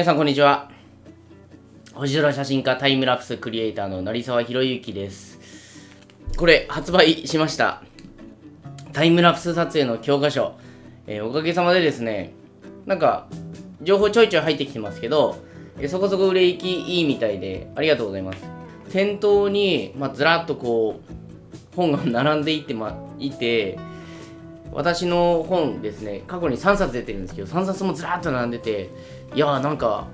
皆さんこんにちは。星空写真家タイムラプスクリエイターの成沢宏之です。これ発売しました。タイムラプス撮影の教科書、えー、おかげさまでですねなんか情報ちょいちょい入ってきてますけど、えー、そこそこ売れ行きいいみたいでありがとうございます。店頭に、まあ、ずらっとこう本が並んでいてまいて私の本ですね過去に3冊出てるんですけど3冊もずらっと並んでていやーなんか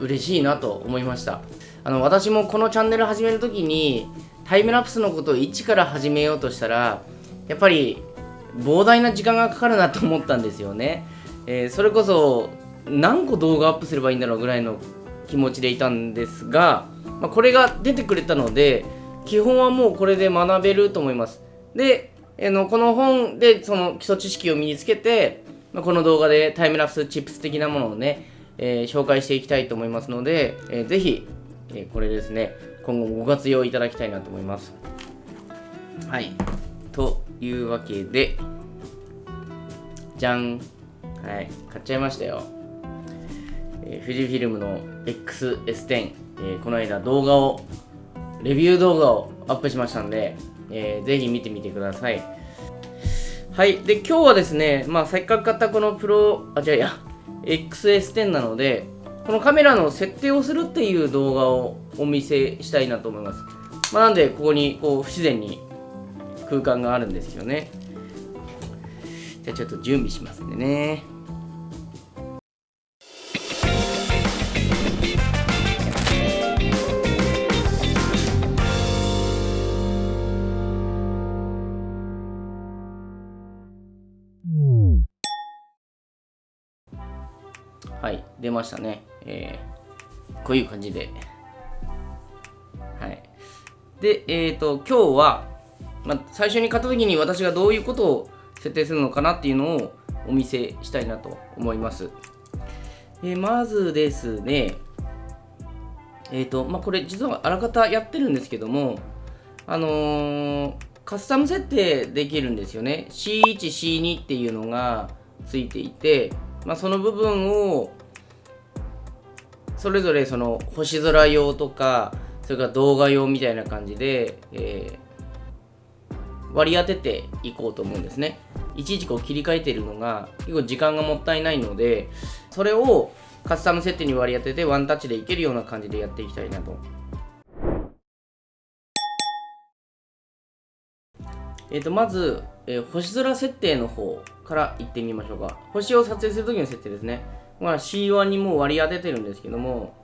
嬉しいなと思いました。あの私もこのチャンネル始める時にタイムラプスのことを一から始めようとしたらやっぱり膨大な時間がかかるなと思ったんですよね、えー、それこそ何個動画アップすればいいんだろうぐらいの気持ちでいたんですが、まあ、これが出てくれたので基本はもうこれで学べると思います。で、えー、のこの本でその基礎知識を身につけて、まあ、この動画でタイムラプスチップス的なものをねえー、紹介していきたいと思いますので、えー、ぜひ、えー、これですね、今後もご活用いただきたいなと思います。はい。というわけで、じゃん。はい。買っちゃいましたよ。えー、富士フィルムの XS10、えー、この間動画を、レビュー動画をアップしましたんで、えー、ぜひ見てみてください。はい。で、今日はですね、まあ、せっかく買ったこのプロ、あ、違うや、XS10 なのでこのカメラの設定をするっていう動画をお見せしたいなと思います、まあ、なんでここにこう不自然に空間があるんですよね。じゃあちょっと準備しますんでね。はい、出ましたね。えー、こういう感じで。はい。で、えっ、ー、と、今日は、まあ、最初に買った時に私がどういうことを設定するのかなっていうのをお見せしたいなと思います。え、まずですね、えっ、ー、と、まあ、これ実はあらかたやってるんですけども、あの、カスタム設定できるんですよね。C1、C2 っていうのがついていて、まあ、その部分をそれぞれその星空用とかそれから動画用みたいな感じで、えー、割り当てていこうと思うんですね。いちいちこう切り替えてるのが結構時間がもったいないのでそれをカスタム設定に割り当ててワンタッチでいけるような感じでやっていきたいなと。えー、とまず、えー、星空設定の方からいってみましょうか。星を撮影するときの設定ですね、まあ、C1 にもう割り当ててるんですけども。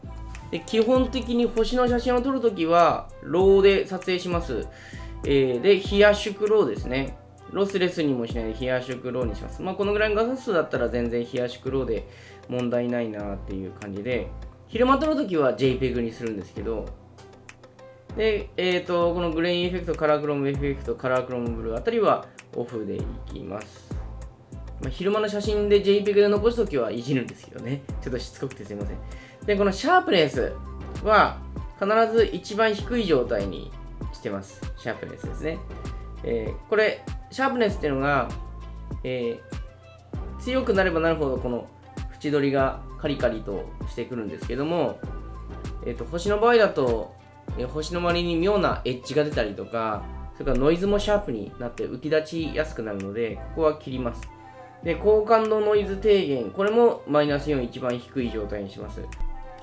で基本的に星の写真を撮るときはローで撮影します、えー、でヒヤシュクローですね。ロスレスにもしないでヒヤシュクローにします。まあこのぐらいの画素数だったら全然ヒヤシュクローで問題ないなっていう感じで。昼間撮るときは JPEG にするんですけど。で、えっ、ー、と、このグレインエフェクト、カラークロムエフェクト、カラークロムブルーあたりはオフでいきます。まあ、昼間の写真で JPEG で残すときはいじるんですけどね。ちょっとしつこくてすいません。で、このシャープネスは必ず一番低い状態にしてます。シャープネスですね。えー、これ、シャープネスっていうのが、えー、強くなればなるほどこの縁取りがカリカリとしてくるんですけども、えーと星の場合だとえ星の周りに妙なエッジが出たりとか、それからノイズもシャープになって浮き立ちやすくなるので、ここは切ります。で、高感度ノイズ低減、これもマイナス4一番低い状態にします。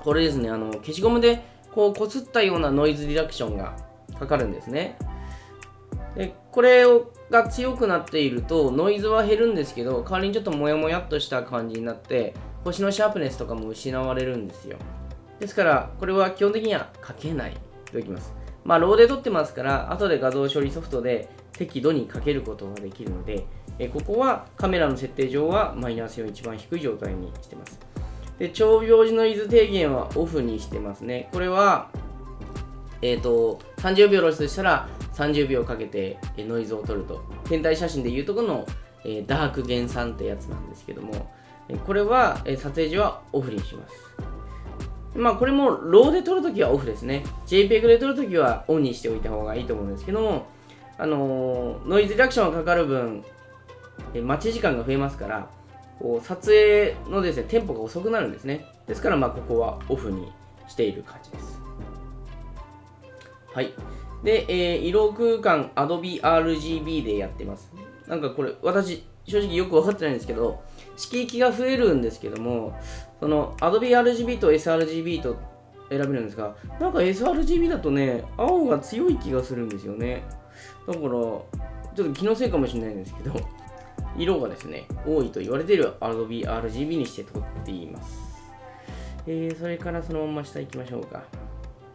これですね、あの消しゴムでこうこすったようなノイズリダクションがかかるんですね。でこれをが強くなっているとノイズは減るんですけど代わりにちょっとモヤモヤっとした感じになって星のシャープネスとかも失われるんですよですからこれは基本的にはかけないておきます。まあ、ローで撮ってますから、後で画像処理ソフトで適度にかけることができるので、えここはカメラの設定上はマイナス4一番低い状態にしてます。で、超表示ノイズ低減はオフにしてますね。これは、えっ、ー、と、30秒露出したら30秒かけてノイズを取ると。天体写真でいうとこの、えー、ダーク減産ってやつなんですけども、これは、え撮影時はオフにします。まあこれもローで撮るときはオフですね。JPEG で撮るときはオンにしておいた方がいいと思うんですけども、あの、ノイズリアクションがかかる分、え待ち時間が増えますから、こう撮影のですねテンポが遅くなるんですね。ですからまあここはオフにしている感じです。はい。で、えー、色空間 Adobe RGB でやってます。なんかこれ私正直よく分かってないんですけど色域が増えるんですけどもその Adobe RGB と sRGB と選べるんですがなんか sRGB だとね青が強い気がするんですよね。だからちょっと気のせいかもしれないんですけど 色がですね多いと言われている Adobe RGB にして撮っていますえー、それからそのまま下行きましょうか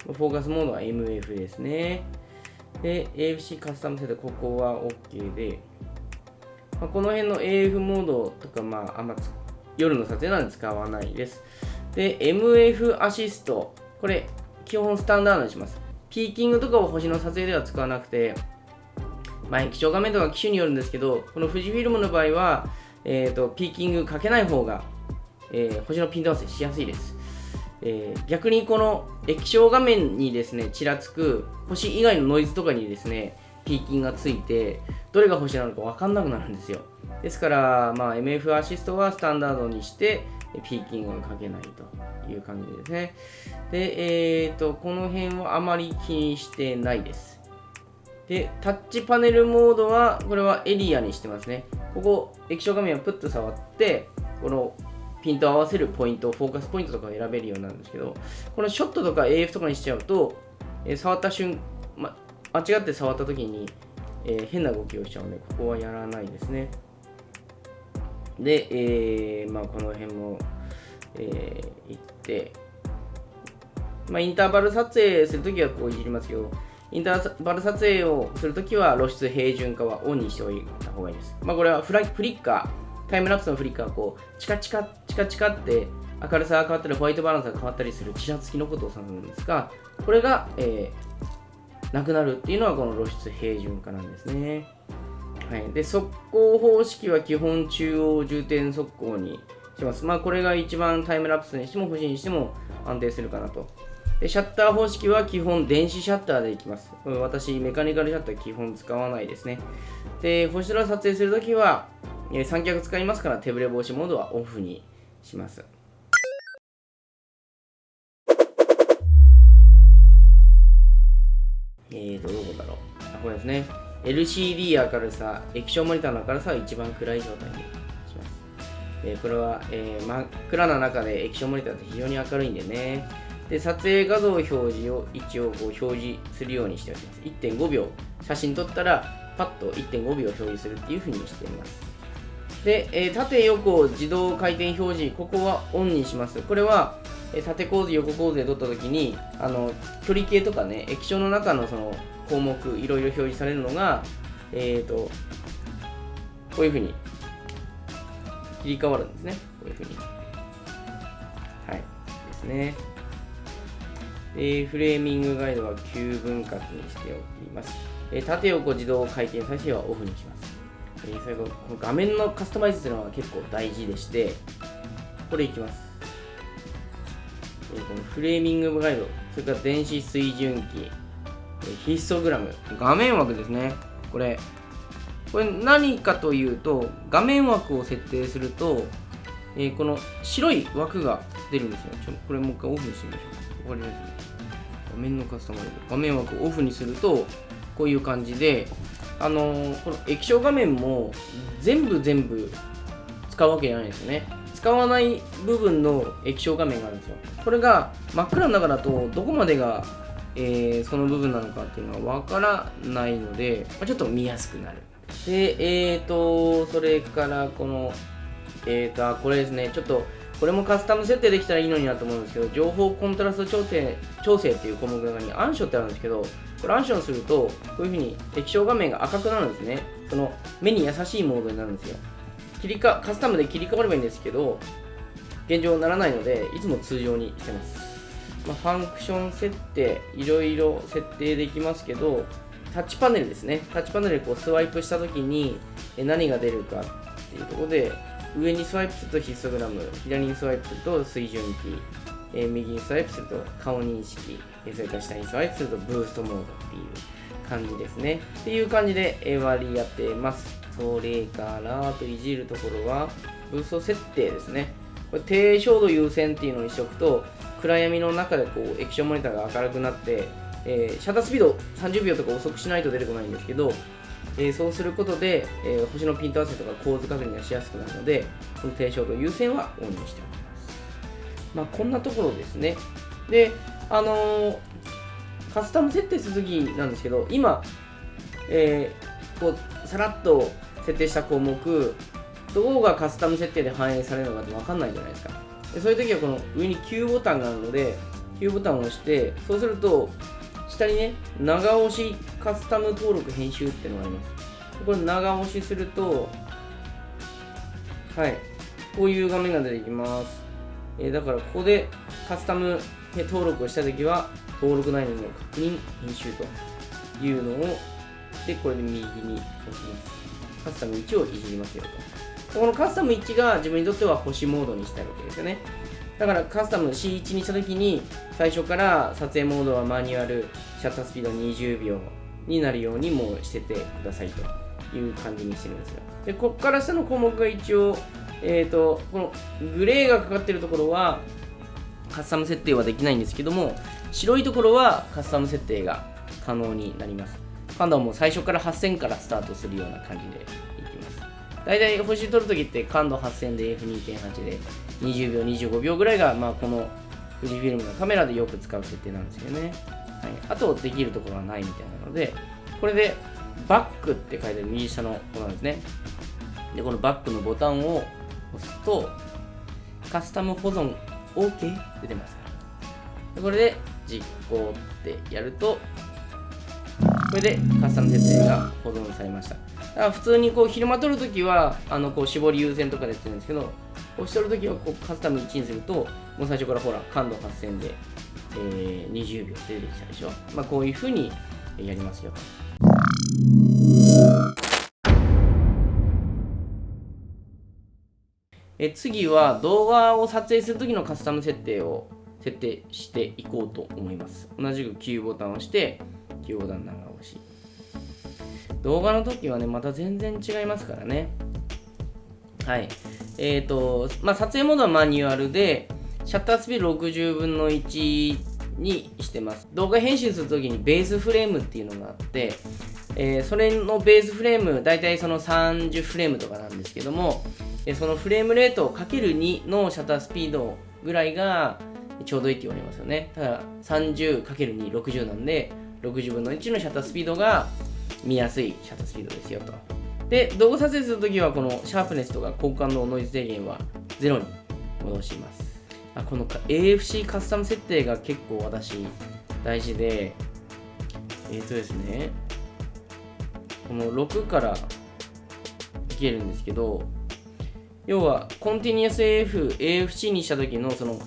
フォーカスモードは MF ですねで AFC カスタムセットここは OK でまあ、この辺の AF モードとか、まあ、あんま夜の撮影なんで使わないです。で、MF アシスト。これ、基本スタンダードにします。ピーキングとかを星の撮影では使わなくて、まあ、液晶画面とか機種によるんですけど、この富士フィルムの場合は、えーと、ピーキングかけない方が、えー、星のピント合わせしやすいです。えー、逆にこの液晶画面にですね、ちらつく星以外のノイズとかにですね、ピーキングがついて、どれが星なのか分かんなくなるんですよ。ですから、まあ、MF アシストはスタンダードにして、ピーキングをかけないという感じですね。で、えっ、ー、と、この辺はあまり気にしてないです。で、タッチパネルモードは、これはエリアにしてますね。ここ、液晶画面をプッと触って、このピントを合わせるポイント、フォーカスポイントとかを選べるようなんですけど、このショットとか AF とかにしちゃうと、えー、触った瞬、ま、間違って触った時に、えー、変な動きをしちゃうので、ここはやらないですね。で、えー、まあ、この辺も、えー、行って、まあ、インターバル撮影するときはこういじりますけど、インターバル撮影をするときは露出平準化はオンにしておいた方がいいです。まあ、これはフラフリッカー、タイムラプスのフリッカーこう、チカチカ、チカチカって明るさが変わったり、ホワイトバランスが変わったりするチラつきのことを指すんですが、これが、えー、なくなるっていうのはこの露出平準化なんですね。はい、で速攻方式は基本中央重点速攻にします。まあこれが一番タイムラプスにしても星にしても安定するかなと。でシャッター方式は基本電子シャッターでいきます。私メカニカルシャッター基本使わないですね。で星空撮影するときは三脚使いますから手ぶれ防止モードはオフにします。えーと、どこだろう。あ、これですね。LCD 明るさ、液晶モニターの明るさは一番暗い状態にします。えこれは、えー、真っ暗な中で液晶モニターって非常に明るいんでね。で、撮影画像表示を一応こう表示するようにしております。1.5秒、写真撮ったらパッと1.5秒表示するっていう風にしています。で、えー、縦横自動回転表示、ここはオンにします。これは、えー、縦構図、横構図で撮った時に、あの距離計とかね、液晶の中のその項目いろいろ表示されるのが、えーと、こういうふうに切り替わるんですね。こういうふうに。はい。ですね。で、フレーミングガイドは9分割にしておきます。え縦横自動回転再生はオフにします。え、最後、この画面のカスタマイズというのは結構大事でして、これいきます。えこのフレーミングガイド、それから電子水準器、ヒストグラム画面枠ですね。これこれ何かというと画面枠を設定すると、えー、この白い枠が出るんですよ。ちょこれもう一回オフにしてみましょうわかります画面のカスタマイズ画面枠をオフにするとこういう感じであのー、この液晶画面も全部全部使うわけじゃないですよね。使わない部分の液晶画面があるんですよ。これが真っ暗の中だとどこまでがえー、その部分なのかっていうのはわからないので、まあ、ちょっと見やすくなる。で、えっ、ー、と、それからこの、えっ、ー、と、これですね、ちょっと、これもカスタム設定できたらいいのになと思うんですけど、情報コントラスト調整調整っていう項目の中に暗所ってあるんですけど、これ暗所にすると、こういうふうに液晶画面が赤くなるんですね。その目に優しいモードになるんですよ。切りかカスタムで切り替わればいいんですけど、現状ならないので、いつも通常にしてます。まあ、ファンクション設定いろいろ設定できますけどタッチパネルですねタッチパネルでこうスワイプした時に何が出るかっていうところで上にスワイプするとヒストグラム左にスワイプすると水準器え右にスワイプすると顔認識えそれから下にスワイプするとブーストモードっていう感じですねっていう感じで割りやってますそれからあといじるところはブースト設定ですね。これ低照度優先っていうのにしておくと、暗闇の中でこう液晶モニターが明るくなって、えー、シャッタースピード30秒とか遅くしないと出てこないんですけど、えー、そうすることで、えー、星のピント合わせとか構図確認がしやすくなるので、この低照度優先はオンにしておきます。まあ、こんなところですね。で、あのー、カスタム設定するときなんですけど、今、えー、こう、さらっと設定した項目、どこがカスタム設定で反映されるのかって分かんないじゃないですか。でそういう時はこの上に Q ボタンがあるので、Q ボタンを押して、そうすると、下にね、長押しカスタム登録編集っていうのがあります。これ長押しすると、はい、こういう画面が出てきます。え、だからここでカスタム登録をしたときは、登録内容の確認、編集というのを、で、これで右に押します。カスタム1をいじりますよと。このカスタム1が自分にとっては星モードにしたいわけですよね。だからカスタム C1 にしたときに、最初から撮影モードはマニュアル、シャッタースピード20秒になるようにもうしててくださいという感じにしてるんですよ。で、こっから下の項目が一応、えっ、ー、と、このグレーがかかってるところは、カスタム設定はできないんですけども、白いところはカスタム設定が可能になります。今度はもう最初から8000からスタートするような感じでいきます。大体星取るときって感度8000で F2.8 で20秒、25秒ぐらいが、まあ、この富士フィルムのカメラでよく使う設定なんですよね。はい、あとできるところはないみたいなので、これでバックって書いてある右下のここなんですね。で、このバックのボタンを押すと、カスタム保存 OK って出ますから。これで実行ってやると、これでカスタム設定が保存されました。だから普通にこう昼間撮るときは、あのこう絞り優先とかでやってるんですけど、押し取るときはこうカスタム1にすると、もう最初からほら、感度8000で、えー、20秒出てきたでしょ。まあ、こういうふうにやりますよ。え次は動画を撮影するときのカスタム設定を設定していこうと思います。同じく Q ボタンを押して、Q ボタン長押し。動画の時はね、また全然違いますからね。はい。えっ、ー、と、まあ、撮影モードはマニュアルで、シャッタースピード60分の1にしてます。動画編集するときにベースフレームっていうのがあって、えー、それのベースフレーム、大体その30フレームとかなんですけども、でそのフレームレートかける2のシャッタースピードぐらいがちょうどいいって言われますよね。ただ 30×2、60なんで、60分の1のシャッタースピードが見やすいシャッタースピードですよと。で、動画撮影するときは、このシャープネスとか交換のノイズ低減は0に戻します。あこの AFC カスタム設定が結構私大事で、えっ、ー、とですね、この6からいけるんですけど、要は、コンティニュアス AF、AFC にした時のその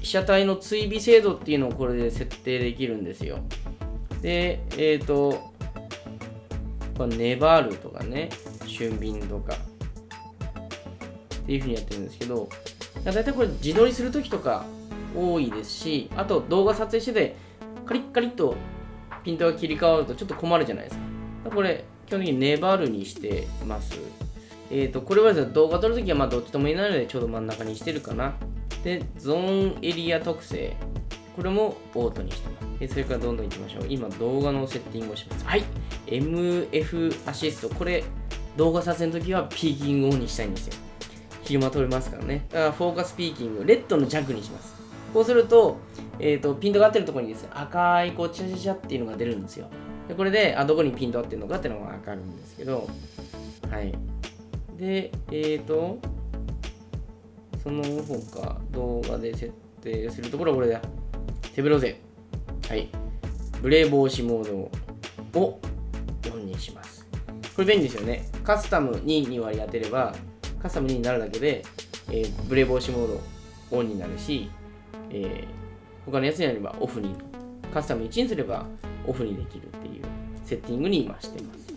被写体の追尾精度っていうのをこれで設定できるんですよ。で、えっ、ー、と、これネバールとかね、俊敏とか、っていうふうにやってるんですけど、だいたいこれ自撮りするときとか多いですし、あと動画撮影してて、カリッカリッとピントが切り替わるとちょっと困るじゃないですか。かこれ、基本的にネバールにしてます。えっ、ー、と、これは動画撮るときはまあどっちともいないのでちょうど真ん中にしてるかな。で、ゾーンエリア特性。これもオートにしてます。でそれからどんどんいきましょう。今、動画のセッティングをします。はい。MF アシスト。これ、動画撮影の時はピーキングオンにしたいんですよ。昼間撮れますからね。だからフォーカスピーキング、レッドの弱にします。こうすると、えっ、ー、と、ピントが合ってるところにですね、赤いこう、チャチャチャっていうのが出るんですよ。でこれで、あ、どこにピント合ってるのかっていうのがわかるんですけど、はい。で、えっ、ー、と、その他、動画で設定するところはこれだ。手ブロゼ。はい。ブレー防止モードを4にします。これ便利ですよね。カスタム2に割り当てれば、カスタム2になるだけで、えー、ブレー防止モードオンになるし、えー、他のやつにやればオフに、カスタム1にすればオフにできるっていうセッティングに今してます。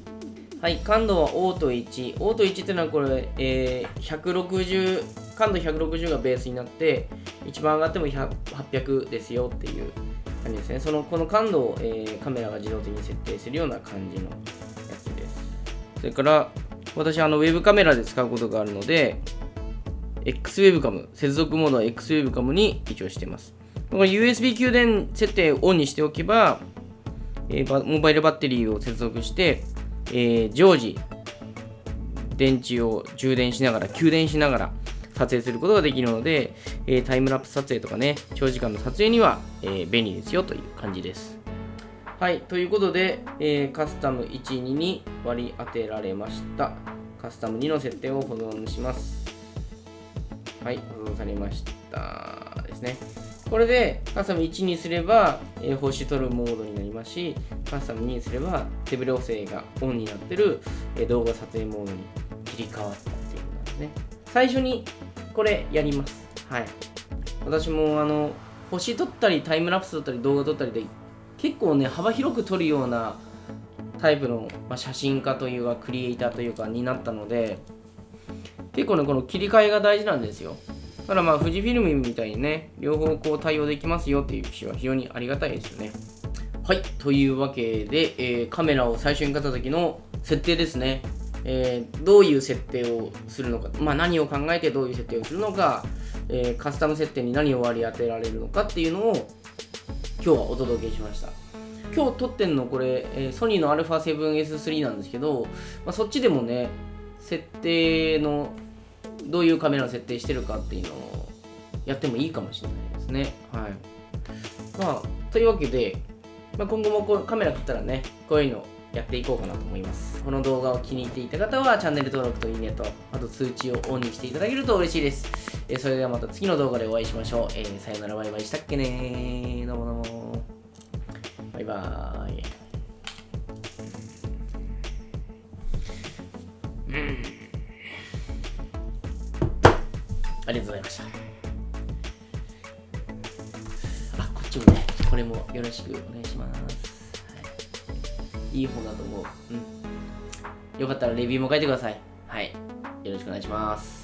はい、感度はオート1。オート1っていうのはこれ、えー、160、感度160がベースになって、一番上がっても800ですよっていう感じですね。その、この感度を、えー、カメラが自動的に設定するような感じのやつです。それから、私、あの、ウェブカメラで使うことがあるので、X ウェブカム、接続モードは X ウェブカムに一応しています。これ USB 給電設定をオンにしておけば、えー、モバイルバッテリーを接続して、えー、常時電池を充電しながら、給電しながら撮影することができるので、えー、タイムラプス撮影とかね、長時間の撮影には、えー、便利ですよという感じです。はい、ということで、えー、カスタム1、2に割り当てられました。カスタム2の設定を保存します。はい、保存されましたですね。これでカスタム1にすれば、えー、星取るモードになりますし、カスタム2にすれば手ブレ補正がオンになってる、えー、動画撮影モードに切り替わったっていうことですね。最初にこれやります。はい。私もあの、星撮ったりタイムラプス撮ったり動画撮ったりで結構ね、幅広く撮るようなタイプの、まあ、写真家というかクリエイターというかになったので、結構ね、この切り替えが大事なんですよ。ただまあ、富士フィルムみたいにね、両方こう対応できますよっていう機種は非常にありがたいですよね。はい、というわけで、えー、カメラを最初に買った時の設定ですね。えー、どういう設定をするのか、まあ、何を考えてどういう設定をするのか、えー、カスタム設定に何を割り当てられるのかっていうのを今日はお届けしました。今日撮ってんのこれ、え、ソニーの α7S3 なんですけど、まあ、そっちでもね、設定のどういうカメラを設定してるかっていうのをやってもいいかもしれないですね。はい。まあ、というわけで、まあ、今後もこうカメラ買ったらね、こういうのやっていこうかなと思います。この動画を気に入っていた方はチャンネル登録といいねと、あと通知をオンにしていただけると嬉しいです。えー、それではまた次の動画でお会いしましょう。えー、さよならバイバイしたっけねどうもどうも。バイバーイ。うん。ありがとうございました。あ、こっちもね、これもよろしくお願いします。いい方だと思う。うん。よかったらレビューも書いてください。はい。よろしくお願いします。